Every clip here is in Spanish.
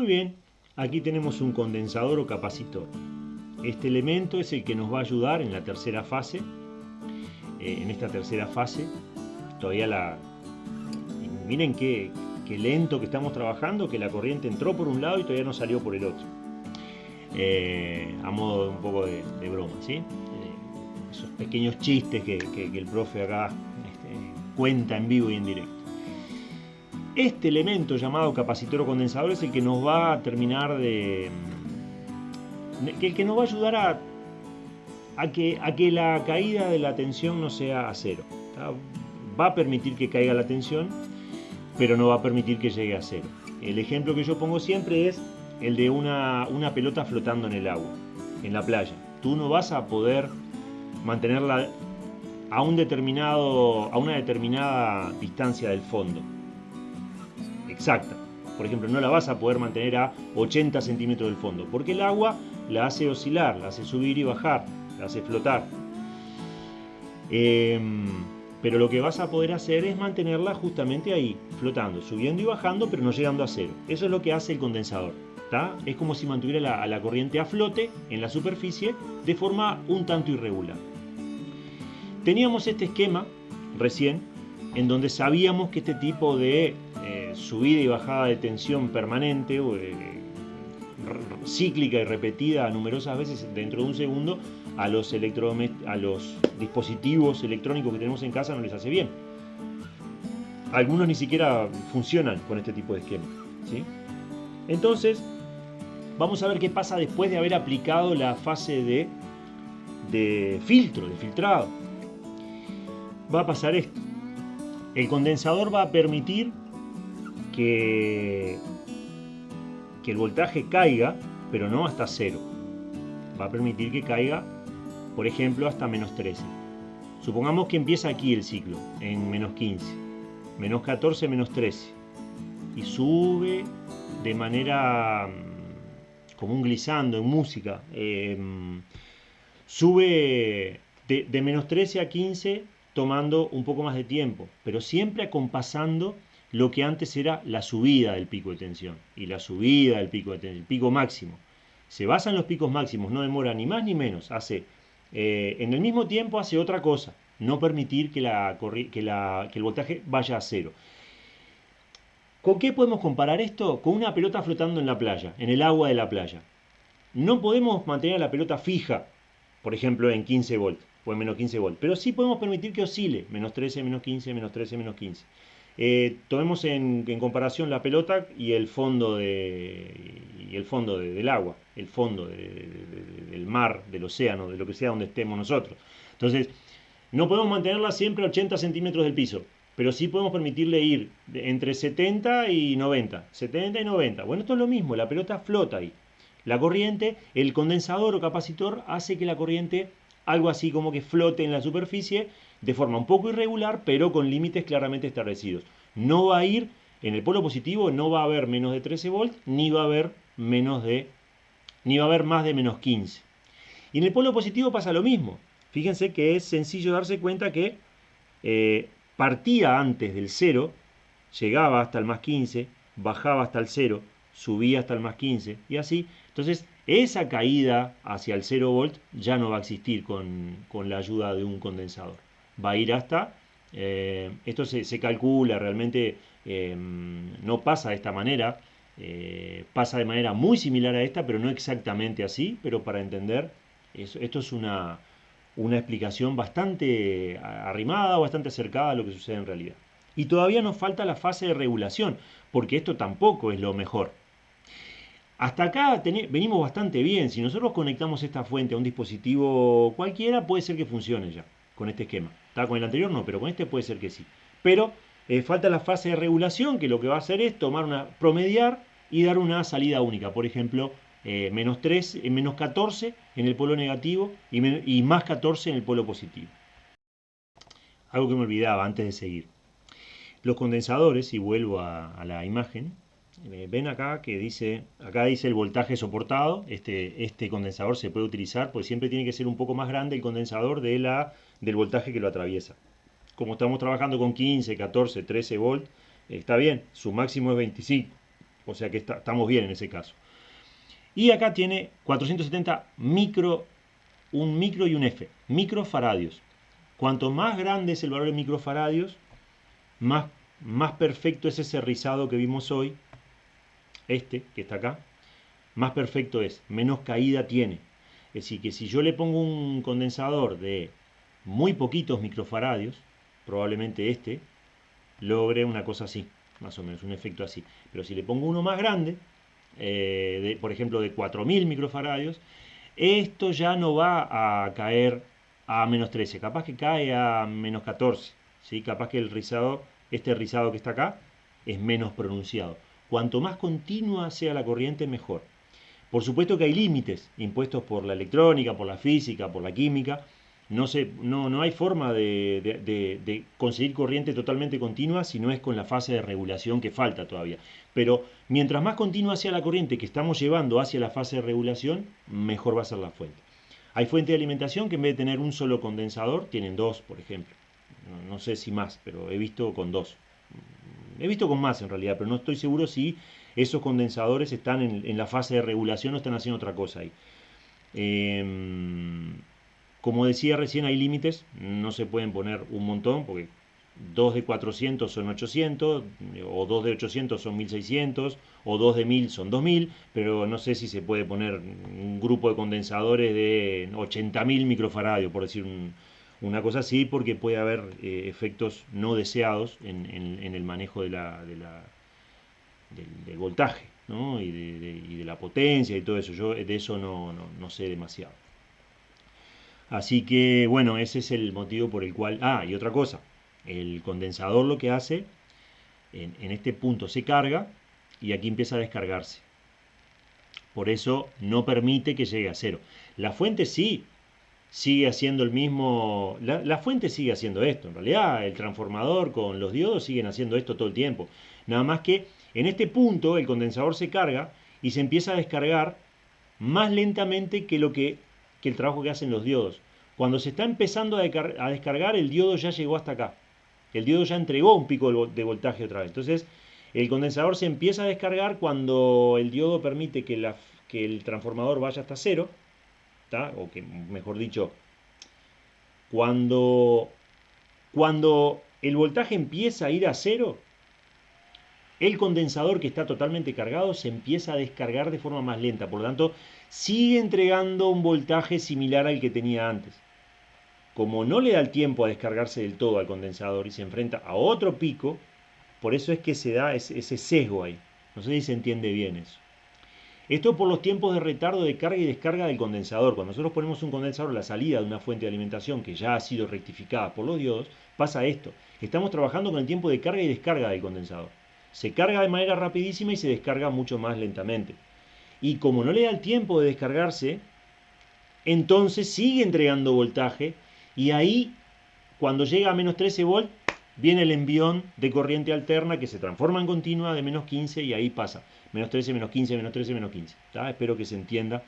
Muy bien, aquí tenemos un condensador o capacitor. Este elemento es el que nos va a ayudar en la tercera fase. Eh, en esta tercera fase, todavía la... Miren qué, lento que estamos trabajando, que la corriente entró por un lado y todavía no salió por el otro. Eh, a modo de un poco de, broma, ¿sí? Esos pequeños chistes que, el profe acá este, cuenta en vivo y en directo. Este elemento llamado capacitor o condensador es el que nos va a terminar de... el que nos va a ayudar a, que la caída de la tensión no sea a cero. Va a permitir que caiga la tensión, pero no va a permitir que llegue a cero. El ejemplo que yo pongo siempre es el de una, una pelota flotando en el agua, en la playa. Tú no vas a poder mantenerla a, un determinado, a una determinada distancia del fondo. Exacta. Por ejemplo, no la vas a poder mantener a 80 centímetros del fondo, porque el agua la hace oscilar, la hace subir y bajar, la hace flotar. Em, pero lo que vas a poder hacer es mantenerla justamente ahí, flotando, subiendo y bajando, pero no llegando a cero. Eso es lo que hace el condensador. Es como si mantuviera la, corriente a flote en la superficie de forma un tanto irregular. Teníamos este esquema recién en donde sabíamos que este tipo de eh, subida y bajada de tensión permanente, eh, cíclica y repetida numerosas veces dentro de un segundo, a los, a los dispositivos electrónicos que tenemos en casa no les hace bien. Algunos ni siquiera funcionan con este tipo de esquema. Entonces, Vamos a ver qué pasa después de haber aplicado la fase de filtro, de filtrado. Va a pasar esto. El condensador va a permitir que, el voltaje caiga, pero no hasta cero. Va a permitir que caiga, por ejemplo, hasta menos 13. Supongamos que empieza aquí el ciclo, en menos 15, menos 14, menos 13. Y sube de manera como un glissando en música. Em, sube de, menos 13 a 15 tomando un poco más de tiempo, pero siempre acompasando lo que antes era la subida del pico de tensión y la subida del pico de tensión, el pico máximo. Se basa en los picos máximos, no demora ni más ni menos. Hace, eh, en el mismo tiempo hace otra cosa, no permitir que, la, que, la, que el voltaje vaya a cero. ¿Con qué podemos comparar esto? Con una pelota flotando en la playa, en el agua de la playa. No podemos mantener la pelota fija, por ejemplo, en 15 volts o en menos 15 volts, pero sí podemos permitir que oscile, menos 13, menos 15, menos 13, menos 15. Eh, tomemos en, comparación la pelota y el fondo, de, y el fondo del agua, el fondo del mar, del océano, de lo que sea donde estemos nosotros. Entonces, no podemos mantenerla siempre a 80 centímetros del piso pero sí podemos permitirle ir entre 70 y 90. 70 y 90. Bueno, esto es lo mismo, la pelota flota ahí. La corriente, el condensador o capacitor hace que la corriente, algo así como que flote en la superficie, de forma un poco irregular, pero con límites claramente establecidos. No va a ir, en el polo positivo no va a haber menos de 13 volts, ni va a haber menos de, ni va a haber más de menos 15. Y en el polo positivo pasa lo mismo. Fíjense que es sencillo darse cuenta que eh, partía antes del 0, llegaba hasta el más 15, bajaba hasta el 0, subía hasta el más 15 y así. Entonces, esa caída hacia el 0 volt ya no va a existir con, la ayuda de un condensador. Va a ir hasta, eh, esto se, calcula, realmente eh, no pasa de esta manera, eh, pasa de manera muy similar a esta, pero no exactamente así, pero para entender, esto es una, una explicación bastante arrimada, bastante acercada a lo que sucede en realidad. Y todavía nos falta la fase de regulación, porque esto tampoco es lo mejor. Hasta acá venimos bastante bien. Si nosotros conectamos esta fuente a un dispositivo cualquiera, puede ser que funcione ya con este esquema. Está con el anterior no, pero con este puede ser que sí. Pero eh, falta la fase de regulación, que lo que va a hacer es tomar una promediar y dar una salida única. Por ejemplo, eh, menos, 3, eh, menos 14 en el polo negativo y, más 14 en el polo positivo. Algo que me olvidaba antes de seguir. Los condensadores, y vuelvo a, la imagen, ven acá que dice, acá dice el voltaje soportado, este, este condensador se puede utilizar, pues siempre tiene que ser un poco más grande el condensador de la, del voltaje que lo atraviesa. Como estamos trabajando con 15, 14, 13 volt, está bien, su máximo es 25 O sea que estamos bien en ese caso. Y acá tiene 470 micro, un micro y un F, microfaradios. Cuanto más grande es el valor de microfaradios, más, más perfecto es ese rizado que vimos hoy, este que está acá, más perfecto es, menos caída tiene. Es decir, que si yo le pongo un condensador de muy poquitos microfaradios, probablemente este logre una cosa así, más o menos, un efecto así. Pero si le pongo uno más grande, eh, de, por ejemplo de 4000 microfaradios, esto ya no va a caer a menos 13, capaz que cae a menos 14, ¿sí? capaz que el rizado, este rizado que está acá, es menos pronunciado. Cuanto más continua sea la corriente, mejor. Por supuesto que hay límites impuestos por la electrónica, por la física, por la química, no, no, no hay forma de, conseguir corriente totalmente continua si no es con la fase de regulación que falta todavía. Pero mientras más continua sea la corriente que estamos llevando hacia la fase de regulación, mejor va a ser la fuente. Hay fuentes de alimentación que en vez de tener un solo condensador, tienen dos, por ejemplo. No, sé si más, pero he visto con dos. He visto con más en realidad, pero no estoy seguro si esos condensadores están en, la fase de regulación o están haciendo otra cosa ahí. Em, como decía recién, hay límites, no se pueden poner un montón, porque 2 de 400 son 800, o 2 de 800 son 1600, o 2 de 1000 son 2000, pero no sé si se puede poner un grupo de condensadores de 80.000 microfaradios, por decir una cosa así, porque puede haber eh, efectos no deseados en, el manejo del, voltaje y, de, la potencia y todo eso. Yo de eso no sé demasiado. Así que, bueno, ese es el motivo por el cual... Ah, y otra cosa, el condensador lo que hace, en, este punto se carga y aquí empieza a descargarse. Por eso no permite que llegue a cero. La fuente sí sigue haciendo el mismo... La, la, fuente sigue haciendo esto. En realidad el transformador con los diodos siguen haciendo esto todo el tiempo. Nada más que en este punto el condensador se carga y se empieza a descargar más lentamente que lo que que el trabajo que hacen los diodos. Cuando se está empezando a, descargar, el diodo ya llegó hasta acá. El diodo ya entregó un pico de voltaje otra vez. Entonces, el condensador se empieza a descargar cuando el diodo permite que, el transformador vaya hasta cero. O que, mejor dicho, cuando, cuando el voltaje empieza a ir a cero, el condensador que está totalmente cargado se empieza a descargar de forma más lenta. Por lo tanto, sigue entregando un voltaje similar al que tenía antes. Como no le da el tiempo a descargarse del todo al condensador y se enfrenta a otro pico, por eso es que se da ese, sesgo ahí. No sé si se entiende bien eso. Esto por los tiempos de retardo de carga y descarga del condensador. Cuando nosotros ponemos un condensador a la salida de una fuente de alimentación que ya ha sido rectificada por los diodos, pasa esto. Estamos trabajando con el tiempo de carga y descarga del condensador. Se carga de manera rapidísima y se descarga mucho más lentamente y como no le da el tiempo de descargarse, entonces sigue entregando voltaje y ahí cuando llega a menos 13 volt viene el envión de corriente alterna que se transforma en continua de menos 15 y ahí pasa menos 13, menos 15, menos 13, menos 15. Espero que se entienda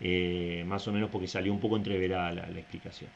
eh, más o menos porque salió un poco entreverada la explicación.